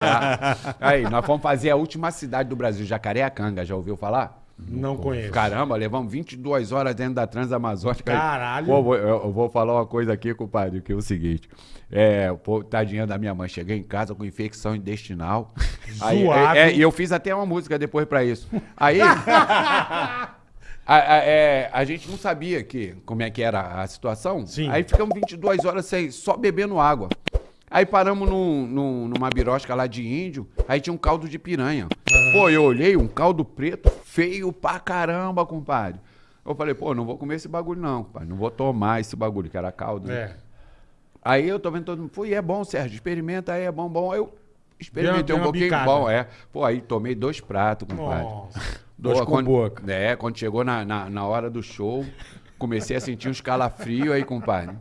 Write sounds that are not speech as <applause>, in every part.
<laughs> Aí, nós fomos fazer a última cidade do Brasil, Jacareacanga, já ouviu falar? Não conheço. Caramba, levamos 22 horas dentro da Transamazônica. Caralho. Pô, eu, eu vou falar uma coisa aqui, compadre, que é o seguinte. É, pô, tadinha da minha mãe, cheguei em casa com infecção intestinal. <laughs> Aí, Zoado. é, é, e eu fiz até uma música depois pra isso. Aí... <laughs> a, a- é, a gente não sabia que, como é que era a situação. Sim. Aí ficamos 22 horas sem, só bebendo água. Aí paramos num, num- numa birosca lá de índio, aí tinha um caldo de piranha. Pô, eu olhei, um caldo preto, feio pra caramba, compadre. Eu falei, pô, não vou comer esse bagulho não, compadre. Não vou tomar esse bagulho, que era caldo. né? É. Aí eu tô vendo todo mundo, e é bom, Sérgio, experimenta aí, é bom, bom. Aí eu experimentei um pouquinho, bicada. bom, é. Pô, aí tomei dois pratos, compadre. Nossa. Dois Pô, com quando, boca. É, quando chegou na, na, na hora do show, comecei a sentir uns calafrios aí, compadre.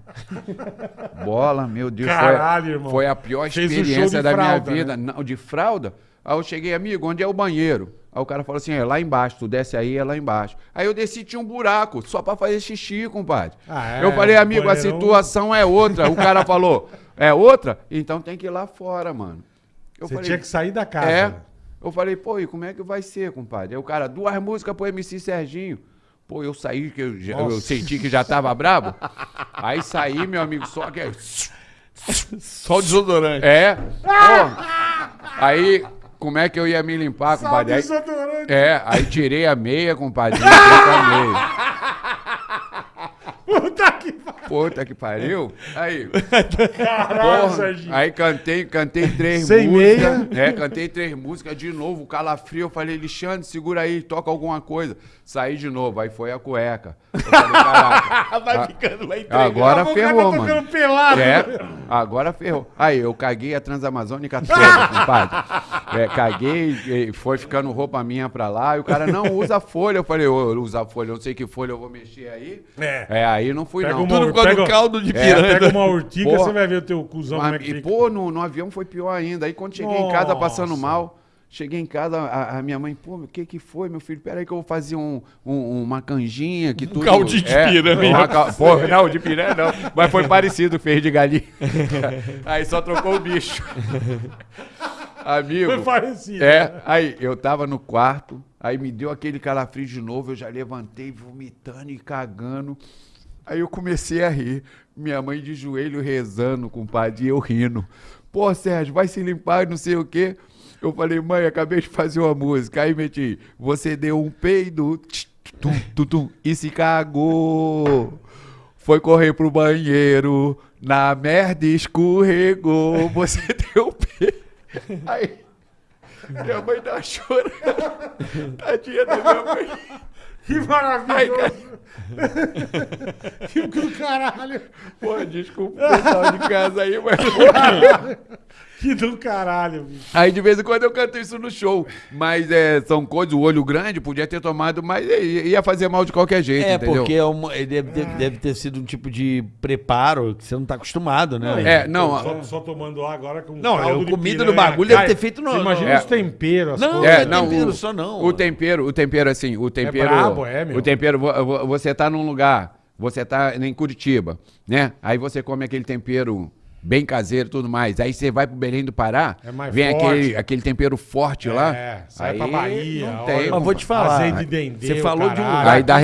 Bola, meu Deus. Caralho, foi, irmão. Foi a pior um experiência da fralda, minha vida. né? Não, de fralda? Aí eu cheguei, amigo, onde é o banheiro? Aí o cara falou assim, é lá embaixo, tu desce aí, é lá embaixo. Aí eu desci, tinha um buraco, só pra fazer xixi, compadre. Ah, é? eu falei, amigo, a situação é outra. O cara falou, é outra? Então tem que ir lá fora, mano. Eu Você falei, tinha que sair da casa. é. Eu falei, pô, e como é que vai ser, compadre? Aí o cara, duas músicas pro MC Serginho. Pô, eu saí, que eu, já- eu senti que já tava brabo. Aí saí, meu amigo, só que. Só o desodorante. É. Pô. Aí, como é que eu ia me limpar, Só compadre? Aí, desodorante. é, aí tirei a meia, compadre. Com a meia. Puta que pariu. Aí. Caralho, aí cantei, cantei três Sem músicas. É, cantei três músicas de novo, calafrio. Eu falei, Alexandre, segura aí, toca alguma coisa. Saí de novo, aí foi a cueca. Eu falei, caraca. <laughs> Vai ficando lá entregue. Agora ferrou, mano. tocando pelado. É, agora ferrou. Aí, eu caguei a Transamazônica toda, <laughs> compadre. É, caguei, e foi ficando roupa minha pra lá. E o cara, não, usa folha. Eu falei, ô, usa folha, eu não sei que folha eu vou mexer aí. É. É, aí não fui, Pega não. uma- Tudo por causa Pega- do caldo de É, piranha. Pega uma <laughs> urtiga, Porra. você vai ver o teu cuzão como é que e, fica. pô, no, no avião foi pior ainda. Aí quando cheguei em casa passando Nossa. mal, cheguei em casa, a, a minha mãe, pô, o que que foi, meu filho? Peraí que eu vou fazer um, um- uma canjinha que tudo... caldinho de piranha. uma cal- Pô, não, de piranha não. Mas foi parecido, fez de galinha. <laughs> Aí só trocou o bicho. <laughs> Amigo. Foi parecido. É, aí eu tava no quarto, aí me deu aquele calafrio de novo, eu já levantei vomitando e cagando. Aí eu comecei a rir. Minha mãe de joelho rezando, compadre, e eu rindo. Pô, Sérgio, vai se limpar, não sei o quê. Eu falei, mãe, acabei de fazer uma música. Aí meti, você deu um peido, tch, tum, tum, tum, e se cagou. Foi correr pro banheiro, na merda escorregou. Você <laughs> deu um peido. Aí, minha mãe tá chorando. Tadinha da minha mãe. Que Ai, maravilhoso. <laughs> que do caralho. Pô, desculpa o pessoal de casa aí, mas. <laughs> Que do caralho, bicho. Aí de vez em quando eu canto isso no show. Mas é, são coisas, o olho grande podia ter tomado, mas ia fazer mal de qualquer jeito, É, entendeu? porque é uma- ele deve, deve- deve ter sido um tipo de preparo que você não tá acostumado, né? É, não, Só, só tomando ar agora com Não, caldo a comida do bagulho deve ter feito no- Você imagina no- os temperos, as Não, coisas. é, É, não, tempero o, só não. O tempero, o tempero assim, o tempero. brabo, é, meu. O tempero, vo- vo- você tá num lugar, você tá em Curitiba, né? Aí você come aquele tempero bem caseiro e tudo mais. Aí você vai pro Belém do Pará, É mais vem forte. aquele, aquele tempero forte lá. É, sai aí pra Bahia. não tem. Mas vou te falar. Azeite de dendê, Você falou de um caralho. lugar Aí dá.